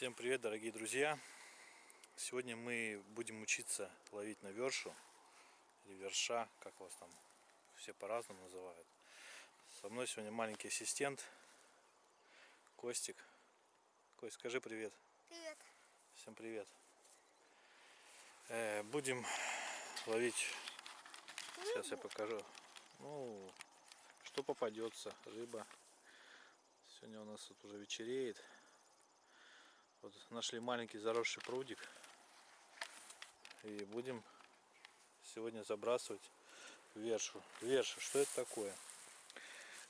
Всем привет, дорогие друзья! Сегодня мы будем учиться ловить на вершу или верша, как вас там все по-разному называют. Со мной сегодня маленький ассистент Костик. Кость, скажи привет. Привет. Всем привет. Э, будем ловить. Сейчас я покажу. Ну, что попадется. Рыба. Сегодня у нас тут уже вечереет. Вот нашли маленький заросший прудик. И будем сегодня забрасывать вершу. Верша, что это такое?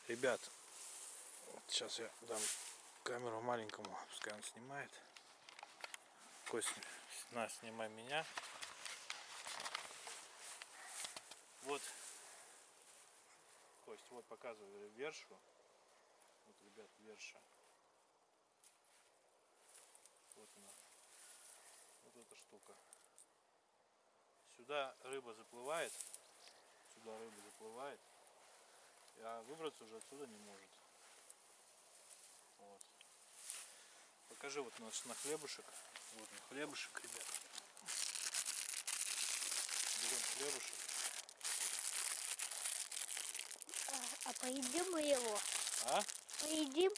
Ребят, сейчас я дам камеру маленькому, пускай он снимает. Кость, на, снимай меня. Вот, Кость, вот показываю вершу. Вот, ребят, верша. Вот она. Вот эта штука. Сюда рыба заплывает. Сюда рыба заплывает. А выбраться уже отсюда не может. Вот. Покажи вот наш на хлебушек. Вот на хлебушек, ребят. Берем хлебушек. А, а поедим мы его? А? Поедим?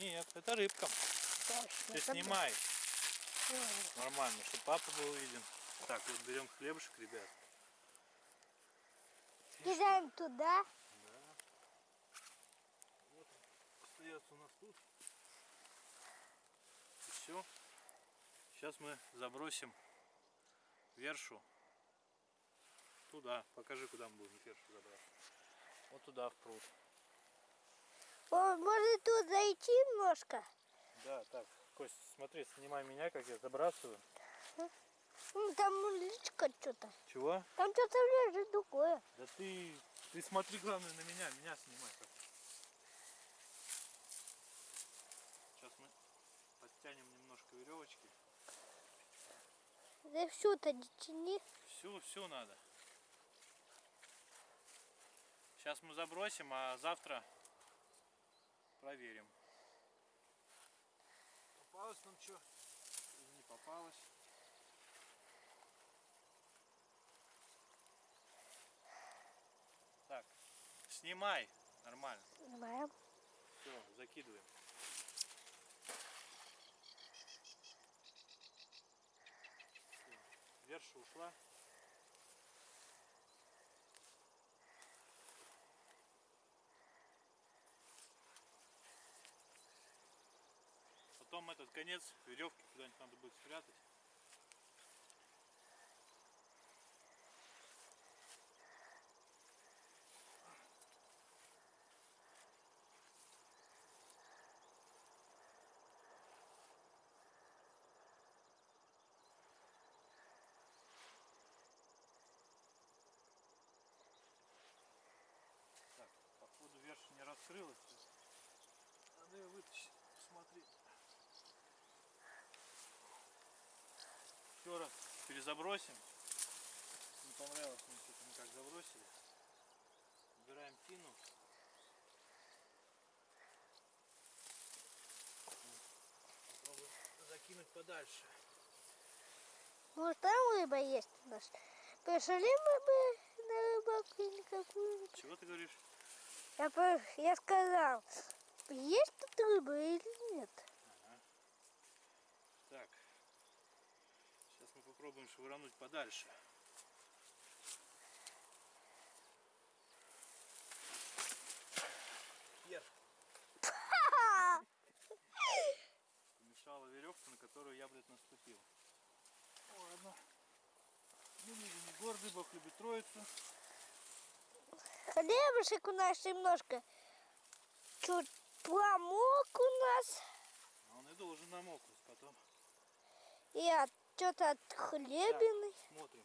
Нет, это рыбкам. Точно. Ты снимай. Ой, Нормально, чтобы папа был виден. Так, вот берем хлебушек, ребят. Кидаем туда. Вот он остается у нас тут. И все. Сейчас мы забросим вершу туда. Покажи, куда мы будем вершу забрать. Вот туда, в пруд. О, может тут зайти немножко? Да, так. Кость, смотри, снимай меня, как я забрасываю. Ну, там личка что-то. Чего? Там что-то лежит другое. Да ты, ты смотри, главное, на меня. Меня снимай. как. Сейчас мы подтянем немножко веревочки. Да всю-то не тяни. Все, все надо. Сейчас мы забросим, а завтра проверим. Попалось нам что? Или не попалось? Так, снимай. Нормально. Снимаем. Все, закидываем. Всё, Верша ушла. Потом этот конец веревки куда-нибудь надо будет спрятать. Так, походу верш не раскрылась. Надо ее вытащить. Смотри. Еще раз перезабросим. Не понравилось мне что-то мы как забросили. Убираем тину. Попробуем закинуть подальше. Может там рыба есть у нас? Пошли мы бы на рыбалку или какую-нибудь? Чего ты говоришь? Я, я сказал, есть тут рыба или нет? Так. Сейчас мы попробуем швырнуть подальше. Вверх. Помешала веревка, на которую я, блядь, наступил. Ладно. Ну, не Егор Дыбов любит троицу. Хлебушек у нас немножко чуть промок у нас. А он и должен намокнуть потом. И от что-то от хлебины. Так, смотрим.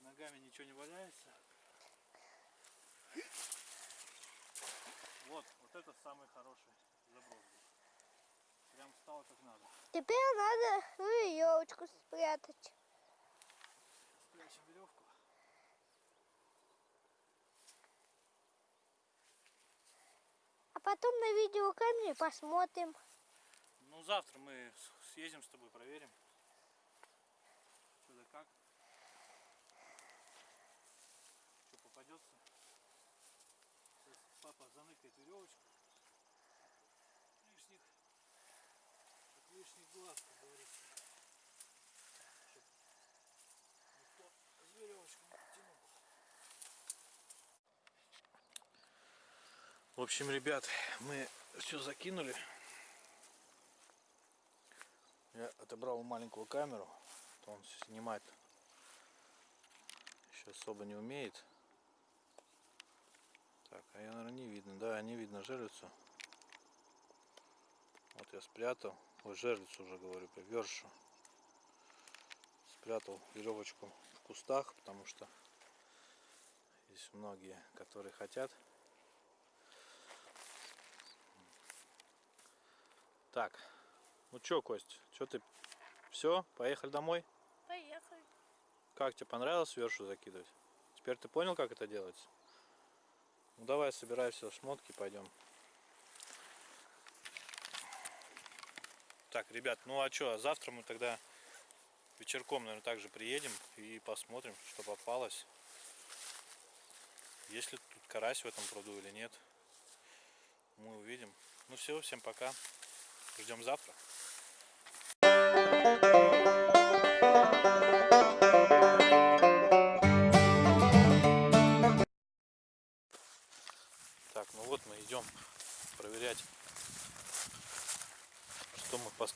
Ногами ничего не валяется. Вот, вот это самый хороший заброс. был. Прям стало как надо. Теперь надо веревочку спрятать. Спрячем веревку. А потом на видеокамере посмотрим. Ну, завтра мы съездим с тобой, проверим. Что да как. Что попадется. Сейчас папа заныкает веревочку. Лишних, от лишних глаз, как говорится. Никто с веревочкой не потянул. В общем, ребят, мы все закинули. Я отобрал у маленького камеру, то он снимать еще особо не умеет. Так, а я, наверное, не видно. Да, не видно жерлицу. Вот я спрятал. Ой, жерлицу уже говорю, вершу. Спрятал веревочку в кустах, потому что есть многие, которые хотят. Так, ну чё, Кость, чё ты? Все, поехали домой? Поехали. Как тебе понравилось вершу закидывать? Теперь ты понял, как это делается? Ну давай, собирай все шмотки, пойдем. Так, ребят, ну а что, завтра мы тогда вечерком, наверное, также приедем и посмотрим, что попалось. Есть ли тут карась в этом пруду или нет. Мы увидим. Ну все, всем пока. Ждем завтра.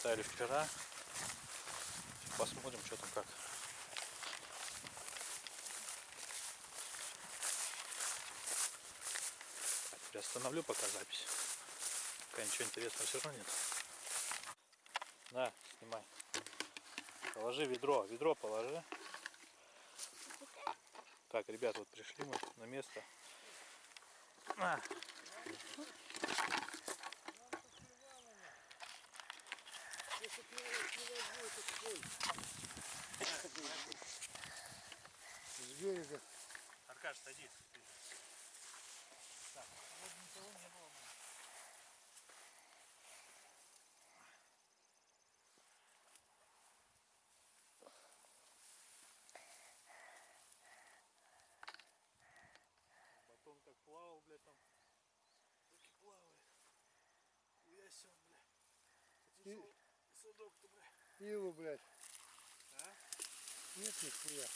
Поставили вчера. Посмотрим, что там как. Так, приостановлю пока запись. Пока ничего интересного все равно нет. На, снимай. Положи ведро, ведро положи. Так, ребят, вот пришли мы на место. На. С берега. Аркаш, садись. Так, вот никого не было. Батон как плавал, блядь, там. Так и плавает. Хуясь он, бля. Потяжел судок-то, бля. Пиво, блядь. А? Нет нихуя.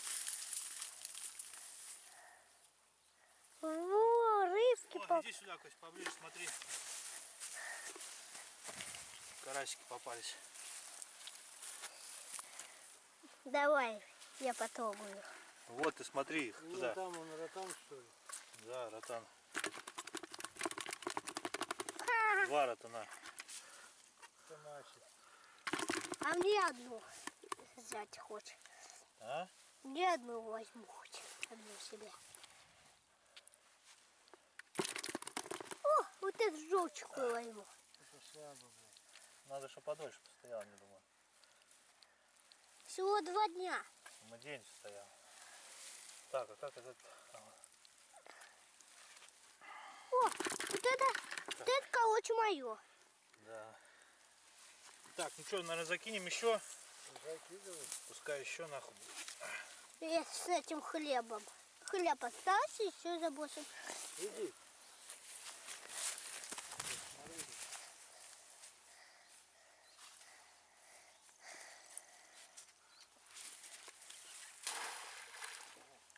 Во, рыбки О, поп... иди сюда, Кость, поближе, смотри. Карасики попались. Давай, я потрогаю. Вот ты смотри их Ну, туда. там он ротан, что ли? Да, ротан. Два ротана. А мне одну взять хочешь? А? Мне одну возьму хоть. Одну себе. О, вот эту желчку возьму. Надо, чтобы подольше постоял, не думаю. Всего два дня. Мы день стоял. Так, а как этот... а, О, вот это, вот это, короче, мое. Да. Так, ну что, наверное, закинем еще. Закидывай. Пускай еще нахуй. Я с этим хлебом. Хлеб остался, и все забросим. Иди.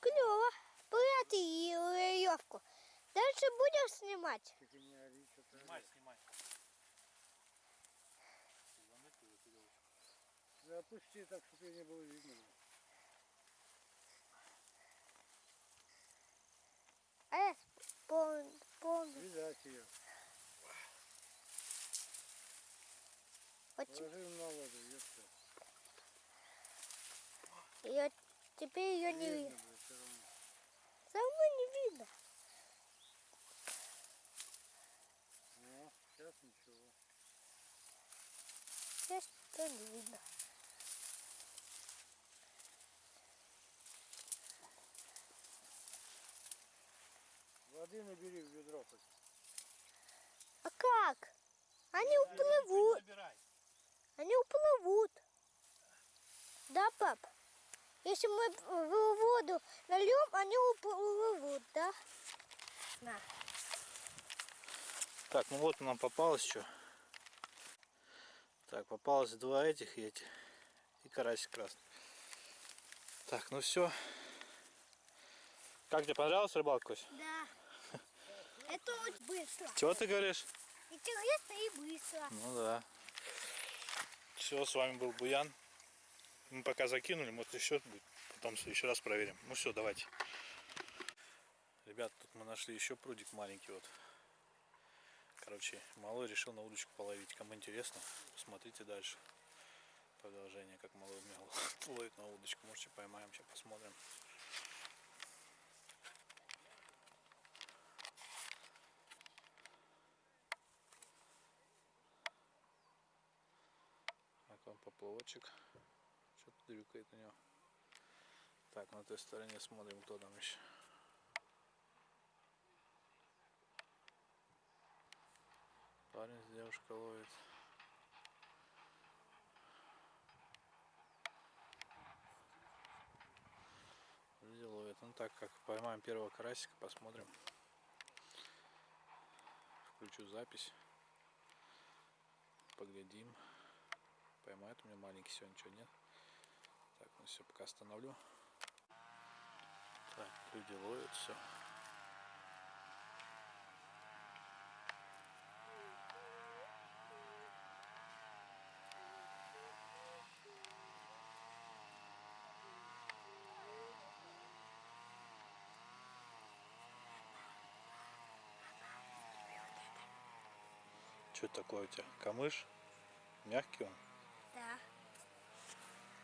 Клево. Прятай веревку. Дальше будешь снимать? Что-то. Снимай, снимай. Да опусти так, чтобы ее не было видно. А я помню. Видать ее. Вот Положи на воду, ёпта. её- теперь ее не Видно, видно. Все равно не видно. Ну, сейчас ничего. Сейчас не видно. Воды набери в ведро хоть. А как? Они уплывут. Набирай. они уплывут. Да, пап? Если мы в воду нальем, они уплывут, да? На. Так, ну вот нам попалось что. Так, попалось два этих и эти. И карасик красный. Так, ну все. Как тебе понравилась рыбалка, Кость? Да. Это очень быстро. Чего ты говоришь? Интересно и быстро. Ну да. Все, с вами был Буян. Мы пока закинули, может еще будет. Потом следующий раз проверим. Ну все, давайте. Ребят, тут мы нашли еще прудик маленький вот. Короче, малой решил на удочку половить. Кому интересно, посмотрите дальше. Продолжение, как малой умел ловить на удочку. Можете поймаем, сейчас посмотрим. Так, поплавочек. Что-то дрюкает у него. Так, на той стороне смотрим, кто там еще. Парень с девушкой ловит. Люди ловят. Ну так, как поймаем первого карасика, посмотрим. Включу запись. Поглядим. Поймает у меня маленький сегодня, ничего нет. Так, ну все, пока остановлю. Так, люди ловят все. Что такое у тебя? Камыш? Мягкий он? Да.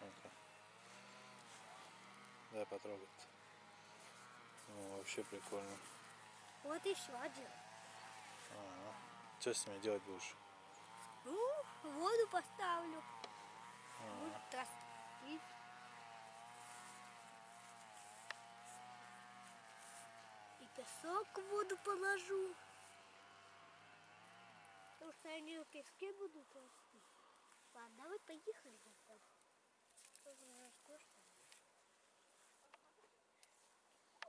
Ну-ка. Дай потрогать. Ну, вообще прикольно. Вот еще один. Ага. Что с ними делать будешь? Ну, воду поставлю. Ага. И песок в воду положу. Потому что они в песке будут расти. Ладно, давай поехали.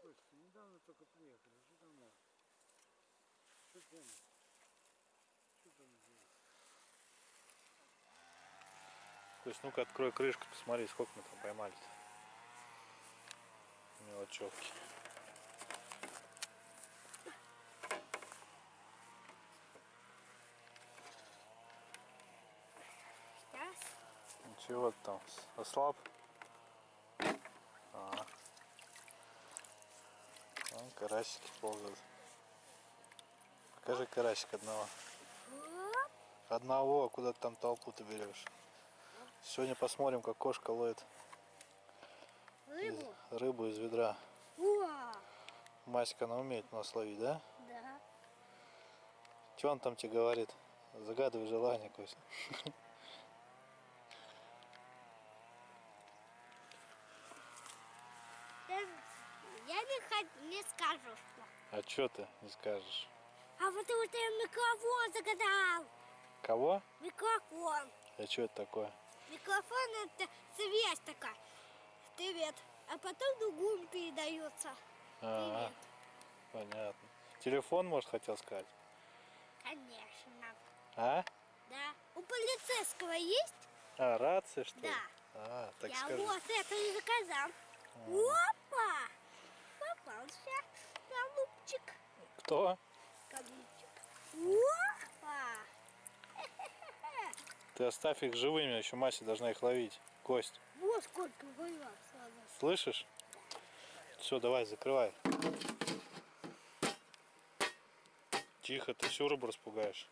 Костя, недавно только приехали, что там надо? Что там? Что там делать? То есть, ну-ка, открой крышку, посмотри, сколько мы там поймали-то. Мелочевки. Сейчас. Ты там, ослаб? Ага. Вон карасики ползают. Покажи карасик одного. Одного, а куда ты там толпу ты берешь? Сегодня посмотрим, как кошка ловит из- Рыбу. рыбу из ведра. Уа. Маська, она умеет нас ловить, да? Да. Что он там тебе говорит? Загадывай желание, Кость. Я я не, хот- не скажу, что. А что ты не скажешь? А потому что я микрофон загадал. Кого? Микрофон. А что это такое? Микрофон это связь такая. Привет. А потом другому передается. А, Привет. понятно. Телефон, может, хотел сказать? Конечно. А? Да. У полицейского есть? А, рация, что ли? Да. А, так я скажи. вот это и заказал. Опа! Попался голубчик. Кто? Голубчик. Опа! Ты оставь их живыми, еще Мася должна их ловить. Кость, Вот сколько было слышишь? Все, давай, закрывай. Тихо, ты всю рыбу распугаешь.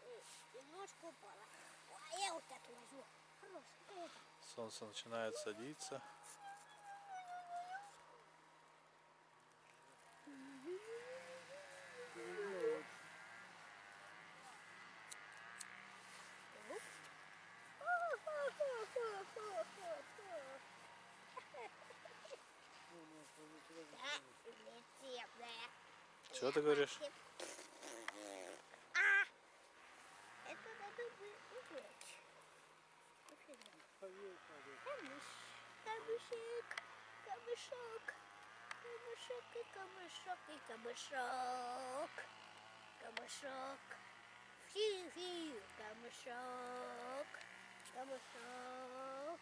Э, Немножко упала. Ой, я вот это возьму. Солнце начинает садиться. Что ты говоришь? Камышек, камышок, камышок и камышок и камышок, камышок, фи-фи, камышок, камышок,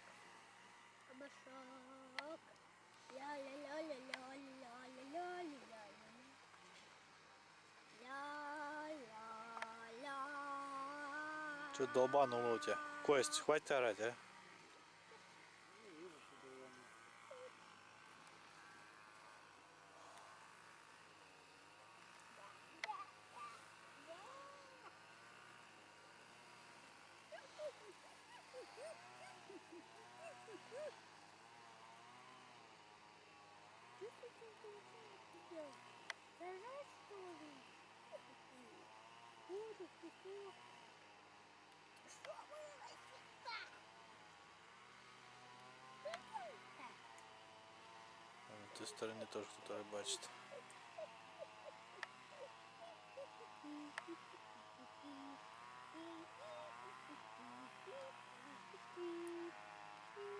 камышок, ля-ля-ля-ля-ля-ля-ля-ля-ля-ля. Ля-ля-ля. Что долбануло у тебя? Кость, хватит орать, а? Ну, вижу, что деревянный. Что было сюда? На той стороне тоже кто-то рыбачит.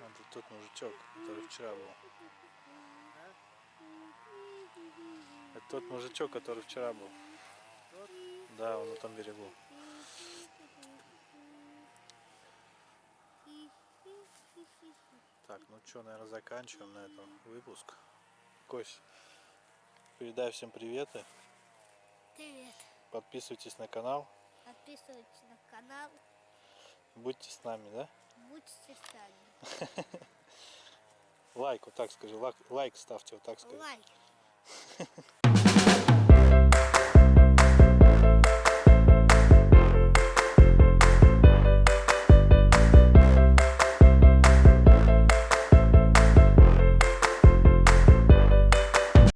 А, это тот мужичок, который вчера был. Это тот мужичок, который вчера был. Да, он на том берегу. Так, ну что, наверное, заканчиваем на этом выпуск. Кость, передай всем приветы. Привет. Подписывайтесь на канал. Подписывайтесь на канал. Будьте с нами, да? Будьте с нами. Лайк, вот так скажи. Лайк, лайк ставьте, вот так скажи. Лайк.